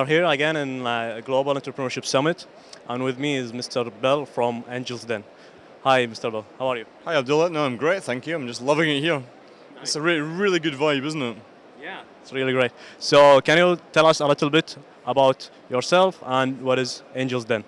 are here again in uh, Global Entrepreneurship Summit, and with me is Mr. Bell from Angels Den. Hi, Mr. Bell. How are you? Hi, Abdullah. No, I'm great, thank you. I'm just loving it here. Nice. It's a re really good vibe, isn't it? Yeah, it's really great. So, can you tell us a little bit about yourself and what is Angels Den?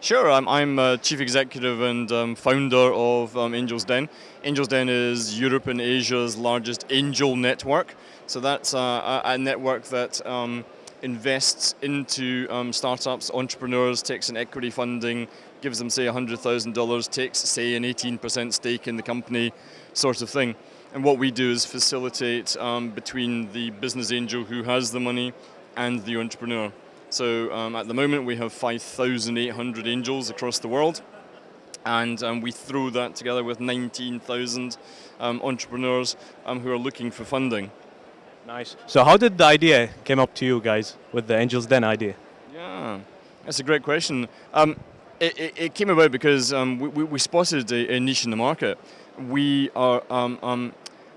Sure, I'm, I'm uh, Chief Executive and um, founder of um, Angels Den. Angels Den is Europe and Asia's largest angel network. So that's uh, a, a, network that um, invests into um, startups, entrepreneurs, takes an equity funding, gives them say $100,000, takes say an 18% stake in the company, sort of thing. And what we do is facilitate um, between the business angel who has the money and the entrepreneur. So um, at the moment we have 5,800 angels across the world and um, we throw that together with 19,000 um, entrepreneurs um, who are looking for funding. Nice. So how did the idea came up to you guys with the Angels Den idea? Yeah, that's a great question. Um, it, it, it, came about because um, we, we, spotted a, a, niche in the market. We are, I,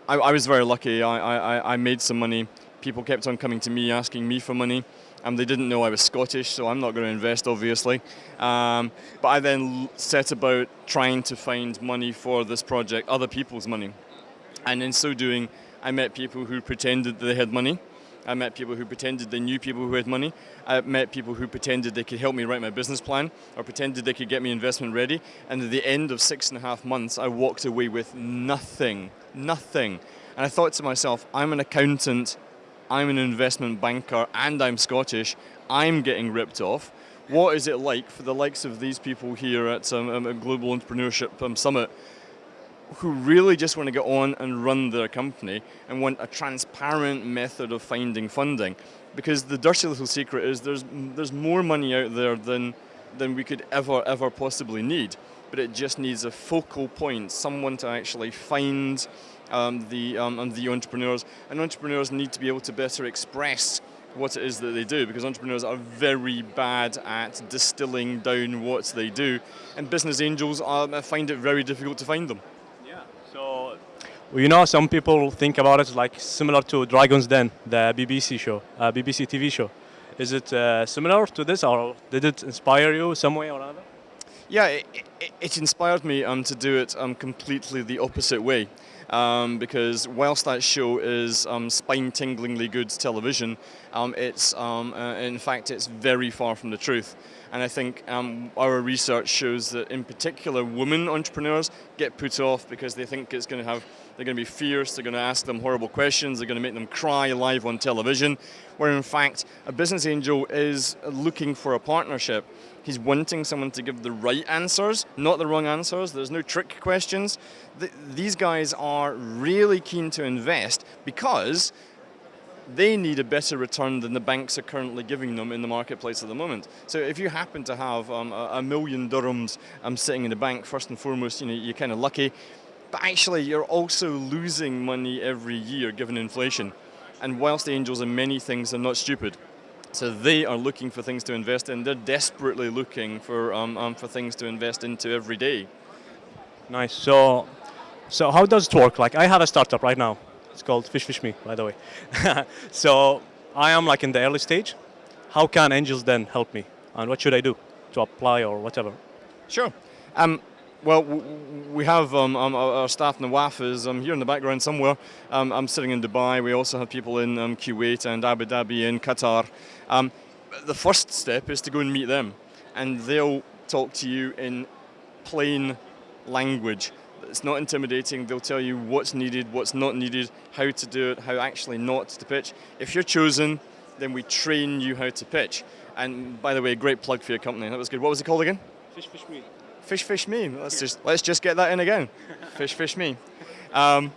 I, was very lucky, I, I, I made some money. People kept on coming to me asking me for money. Um, they didn't know I was Scottish, so I'm not going to invest, obviously. Um, but I then set about trying to find money for this project, other people's money. And in so doing, I met people who pretended they had money. I met people who pretended they knew people who had money. I met people who pretended they could help me write my business plan or pretended they could get me investment ready. And at the end of six and a half months, I walked away with nothing, nothing. And I thought to myself, I'm an accountant I'm an investment banker and I'm Scottish, I'm getting ripped off. What is it like for the likes of these people here at um, um, a Global Entrepreneurship um, Summit who really just want to get on and run their company and want a transparent method of finding funding? Because the dirty little secret is there's, there's more money out there than, than we could ever, ever possibly need. But it just needs a focal point, someone to actually find um, the, um, the entrepreneurs. And entrepreneurs need to be able to better express what it is that they do because entrepreneurs are very bad at distilling down what they do and business angels find it very difficult to find them. You know some people think about it like similar to Dragon's Den, the BBC show, uh, BBC TV show. Is it uh, similar to this or did it inspire you some way or another? Yeah, it, it, it inspired me um, to do it um, completely the opposite way um, because whilst that show is um, spine-tinglingly good television, um, it's um, uh, in fact it's very far from the truth. And I think um, our research shows that in particular women entrepreneurs get put off because they think it's going to have, they're going to be fierce, they're going to ask them horrible questions, they're going to make them cry live on television, where in fact a business angel is looking for a partnership. He's wanting someone to give the right answers, not the wrong answers. There's no trick questions. these guys are really keen to invest because they need a better return than the banks are currently giving them in the marketplace at the moment. So if you happen to have um, a, a, million dirhams um, sitting in the bank, first and foremost, you know, you're kind of lucky, but actually you're also losing money every year given inflation. And whilst the angels are many things, are not stupid. So they are looking for things to invest in. They're desperately looking for, um, um, for things to invest into every day. Nice. So, so how does it work? Like I have a startup right now. It's called Fish Fish Me, by the way. so I am like in the early stage. How can Angels Den help me? And what should I do to apply or whatever? Sure. Um, well, we have um, um, our staff Nawaf is um, here in the background somewhere. Um, I'm sitting in Dubai. We also have people in um, Kuwait and Abu Dhabi and Qatar. The first step is to go and meet them, and they'll talk to you in plain language. It's not intimidating. They'll tell you what's needed, what's not needed, how to do it, how actually not to pitch. If you're chosen, then we train you how to pitch. And by the way, great plug for your company. That was good. What was it called again? Fish Fish Me. Fish Fish Me. Let's just let's just get that in again. Fish Fish Me. Um,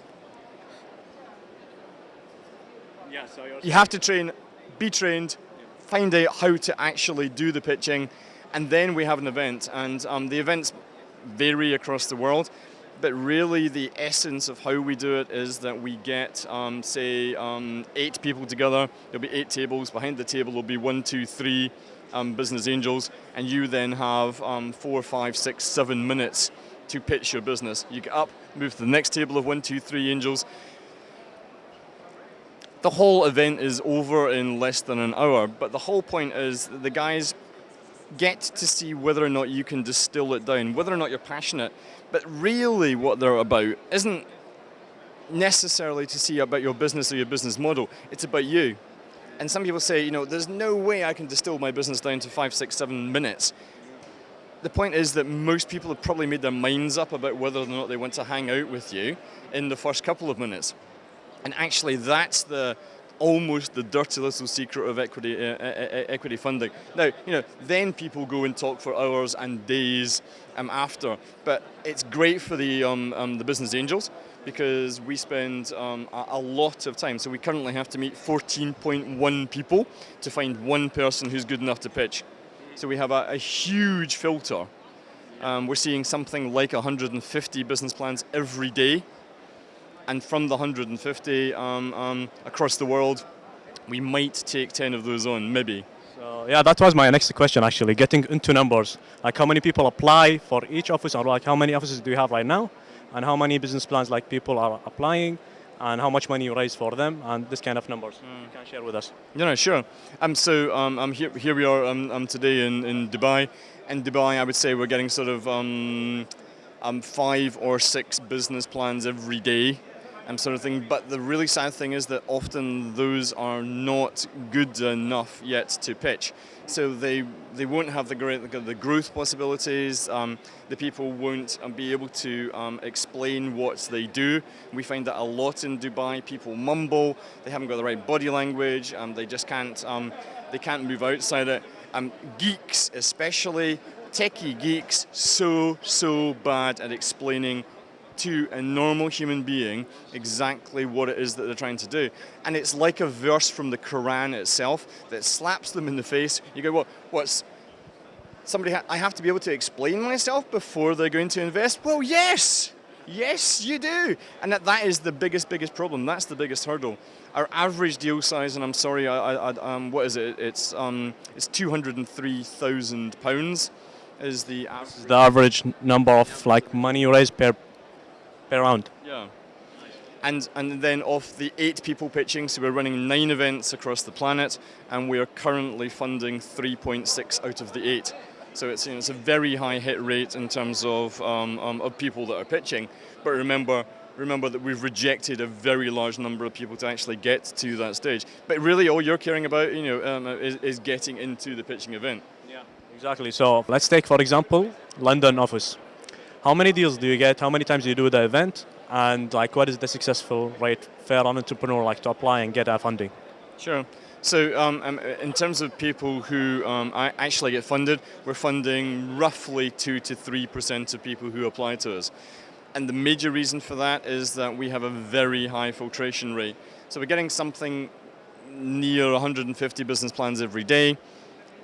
yeah, so you have to train, be trained, find out how to actually do the pitching, and then we have an event. And um, the events vary across the world but really the essence of how we do it is that we get, um, say, um, eight people together. There'll be eight tables. Behind the table will be one, two, three um, business angels, and you then have um, four, five, six, seven minutes to pitch your business. You get up, move to the next table of one, two, three angels, the whole event is over in less than an hour, but the whole point is the guys get to see whether or not you can distill it down, whether or not you're passionate. But really what they're about isn't necessarily to see about your business or your business model, it's about you. And some people say, you know, there's no way I can distill my business down to five, six, seven minutes. The point is that most people have probably made their minds up about whether or not they want to hang out with you in the first couple of minutes. And actually that's the, almost the dirty little secret of equity, uh, uh, uh, equity funding. Now, you know, then people go and talk for hours and days um, after, but it's great for the, um, um, the business angels because we spend um, a, a, lot of time. So we currently have to meet 14.1 people to find one person who's good enough to pitch. So we have a, a huge filter. Um, we're seeing something like 150 business plans every day and from the 150 um, um, across the world, we might take 10 of those on, maybe. So yeah, that was my next question actually, getting into numbers. Like how many people apply for each office or like how many offices do you have right now? And how many business plans like people are applying? and how much money you raise for them, and this kind of numbers. Mm. You can share with us. Yeah, no, sure. Um, so um, I'm here, here we are um, um, today in, in Dubai. In Dubai, I would say we're getting sort of um, um, five or six business plans every day sort of thing. But the really sad thing is that often those are not good enough yet to pitch. So they they won't have the great the growth possibilities. Um, the people won't um, be able to um, explain what they do. We find that a lot in Dubai. People mumble. They haven't got the right body language. Um, they just can't um, they can't move outside it. Um, geeks especially techie geeks so so bad at explaining to a normal human being exactly what it is that they're trying to do. And it's like a verse from the Quran itself that slaps them in the face. You go, well, what's, somebody, ha I have to be able to explain myself before they're going to invest? Well, yes, yes, you do. And that, that is the biggest, biggest problem. That's the biggest hurdle. Our average deal size, and I'm sorry, I, I, um, what is it? It's, um, it's 203,000 pounds is the average. The average number of like money raised per per round. Yeah. And, and then of the eight people pitching, so we're running nine events across the planet, and we are currently funding 3.6 out of the eight. So it's, you know, it's a very high hit rate in terms of, um, um, of people that are pitching. But remember, remember that we've rejected a very large number of people to actually get to that stage. But really all you're caring about you know, um, is, is getting into the pitching event. Yeah, exactly. So let's take, for example, London office. How many deals do you get? How many times do you do the event? And like, what is the successful rate for an entrepreneur like to apply and get a funding? Sure. So um, um, in terms of people who um, actually get funded, we're funding roughly 2 to 3% of people who apply to us. And the major reason for that is that we have a very high filtration rate. So we're getting something near 150 business plans every day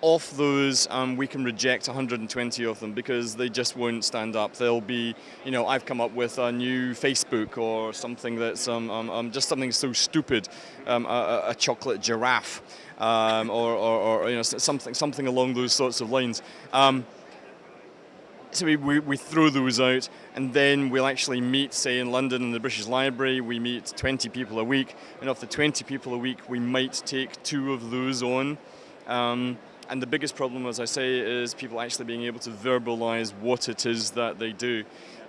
off those, um, we can reject 120 of them because they just won't stand up. They'll be, you know, I've come up with a new Facebook or something that's um, um, um just something so stupid, um, a, a, chocolate giraffe, um, or, or, or, you know, something, something along those sorts of lines. so we, we, we, throw those out and then we'll actually meet, say in London in the British Library, we meet 20 people a week and of the 20 people a week we might take two of those on. And the biggest problem, as I say, is people actually being able to verbalize what it is that they do.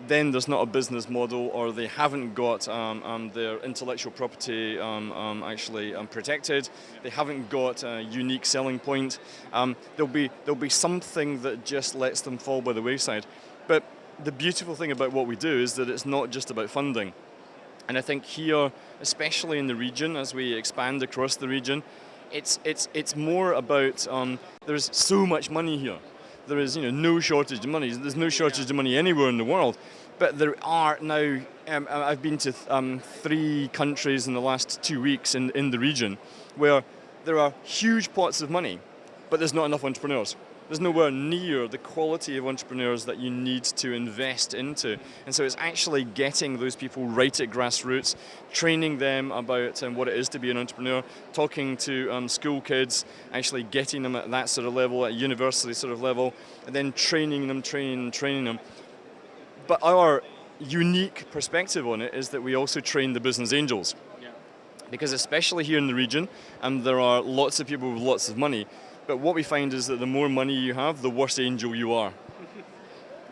Then there's not a business model or they haven't got um, um, their intellectual property um, um actually um, protected. They haven't got a unique selling point. There'll, be, there'll be something that just lets them fall by the wayside. But the beautiful thing about what we do is that it's not just about funding. And I think here, especially in the region, as we expand across the region, it's, it's, it's more about, um, there's so much money here. There is you know, no shortage of money. There's no shortage of money anywhere in the world. But there are now, um, I've been to um, three countries in the last two weeks in, in the region where there are huge pots of money, but there's not enough entrepreneurs there's nowhere near the quality of entrepreneurs that you need to invest into. And so it's actually getting those people right at grassroots, training them about um, what it is to be an entrepreneur, talking to um, school kids, actually getting them at that sort of level, at university sort of level, and then training them, training them, training them. But our unique perspective on it is that we also train the business angels because especially here in the region, um, there are lots of people with lots of money. But what we find is that the more money you have, the worse angel you are.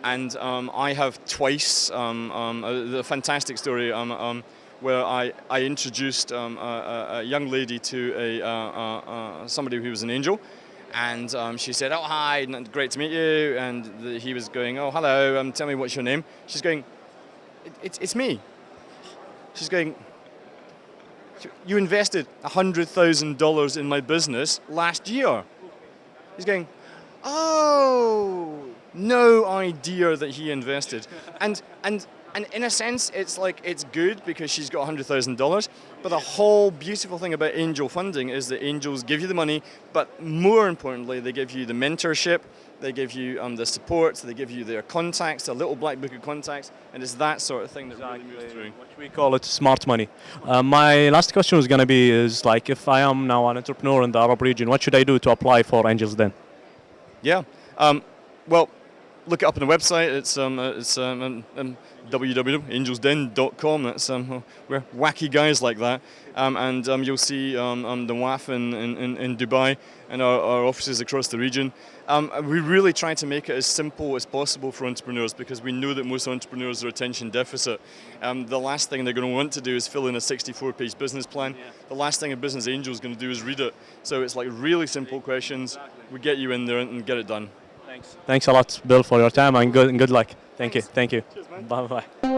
and um, I have twice um, um, a, fantastic story um, um, where I, I introduced um, a, a- young lady to a, uh, uh, uh, somebody who was an angel. And she said, "Oh hi, great to meet you." And the, he was going, "Oh hello, tell me what's your name." She's going, it, "It's it's me." She's going, "You invested hundred thousand dollars in my business last year." He's going, "Oh, no idea that he invested." And and and in a sense, it's like it's good because she's got hundred thousand dollars. But the whole beautiful thing about angel funding is that angels give you the money, but more importantly, they give you the mentorship, they give you um, the support, they give you their contacts, a little black book of contacts, and it's that sort of thing that really moves through. We call it smart money. Uh, my last question was going to be is like if I am now an entrepreneur in the Arab region, what should I do to apply for Angels Den? Yeah. Um, well, look it up on the website. It's um, uh, it's um, um, um, www.angelsden.com. That's um, we're wacky guys like that, um, and um, you'll see um, um, Nawaf in, in, in- Dubai and our, our offices across the region. Um, we really try to make it as simple as possible for entrepreneurs because we know that most entrepreneurs are attention deficit. Um, the last thing they're going to want to do is fill in a 64-page business plan. The last thing a business angel is going to do is read it. So it's like really simple questions. We get you in there and get it done. Thanks. Thanks a lot, Bill, for your time and good, and good luck. Thank you. Thank you. Bye bye.